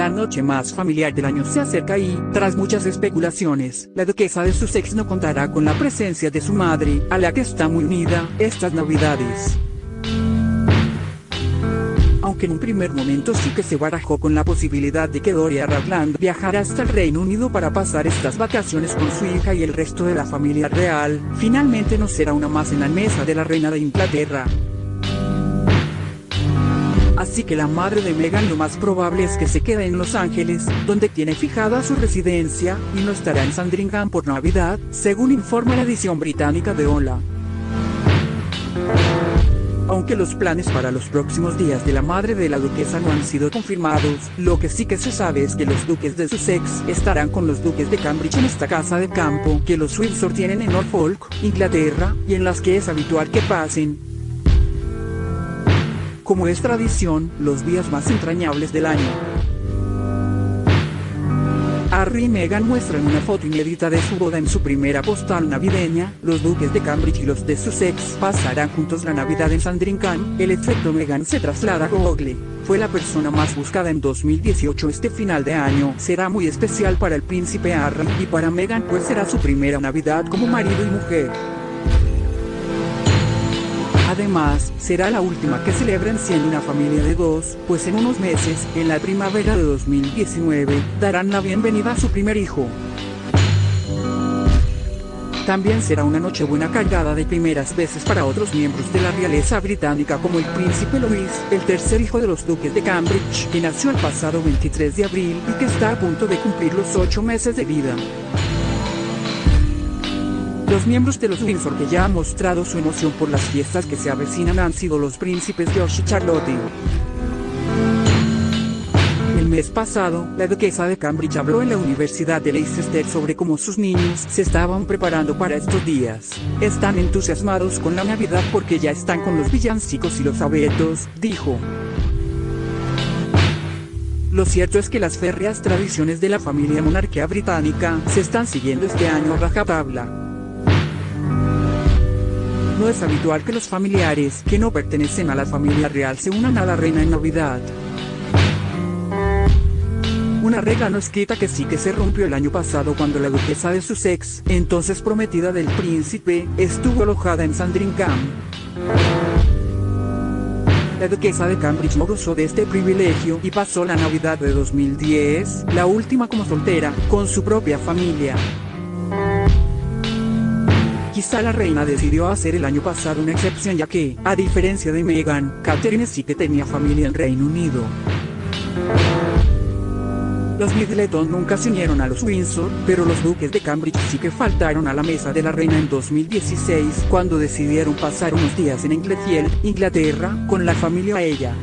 La noche más familiar del año se acerca y, tras muchas especulaciones, la duquesa de Sussex no contará con la presencia de su madre, a la que está muy unida, estas navidades aunque en un primer momento sí que se barajó con la posibilidad de que Doria Ragland viajara hasta el Reino Unido para pasar estas vacaciones con su hija y el resto de la familia real, finalmente no será una más en la mesa de la reina de Inglaterra. Así que la madre de Meghan lo más probable es que se quede en Los Ángeles, donde tiene fijada su residencia, y no estará en Sandringham por Navidad, según informa la edición británica de Hola. Aunque los planes para los próximos días de la madre de la duquesa no han sido confirmados, lo que sí que se sabe es que los duques de Sussex estarán con los duques de Cambridge en esta casa de campo que los Windsor tienen en Norfolk, Inglaterra, y en las que es habitual que pasen. Como es tradición, los días más entrañables del año. Harry y Meghan muestran una foto inédita de su boda en su primera postal navideña, los duques de Cambridge y los de Sussex pasarán juntos la Navidad en Sandringham, el efecto Meghan se traslada a Google. Fue la persona más buscada en 2018 este final de año, será muy especial para el príncipe Harry y para Meghan pues será su primera Navidad como marido y mujer. Además, será la última que celebren siendo una familia de dos, pues en unos meses, en la primavera de 2019, darán la bienvenida a su primer hijo. También será una noche buena cargada de primeras veces para otros miembros de la realeza británica como el príncipe Louis, el tercer hijo de los duques de Cambridge, que nació el pasado 23 de abril y que está a punto de cumplir los ocho meses de vida. Los miembros de los Windsor que ya han mostrado su emoción por las fiestas que se avecinan han sido los príncipes George y Charlotte. El mes pasado, la duquesa de Cambridge habló en la Universidad de Leicester sobre cómo sus niños se estaban preparando para estos días. Están entusiasmados con la Navidad porque ya están con los villancicos y los abetos, dijo. Lo cierto es que las férreas tradiciones de la familia monarquía británica se están siguiendo este año a rajatabla. No es habitual que los familiares que no pertenecen a la familia real se unan a la reina en Navidad. Una regla no escrita que sí que se rompió el año pasado cuando la duquesa de Sussex, entonces prometida del príncipe, estuvo alojada en Sandringham. La duquesa de Cambridge no gozó de este privilegio y pasó la Navidad de 2010, la última como soltera, con su propia familia. Quizá la reina decidió hacer el año pasado una excepción ya que, a diferencia de Meghan, Catherine sí que tenía familia en Reino Unido. Los Middleton nunca se unieron a los Windsor, pero los duques de Cambridge sí que faltaron a la mesa de la reina en 2016 cuando decidieron pasar unos días en Englefield, Inglaterra, con la familia a ella.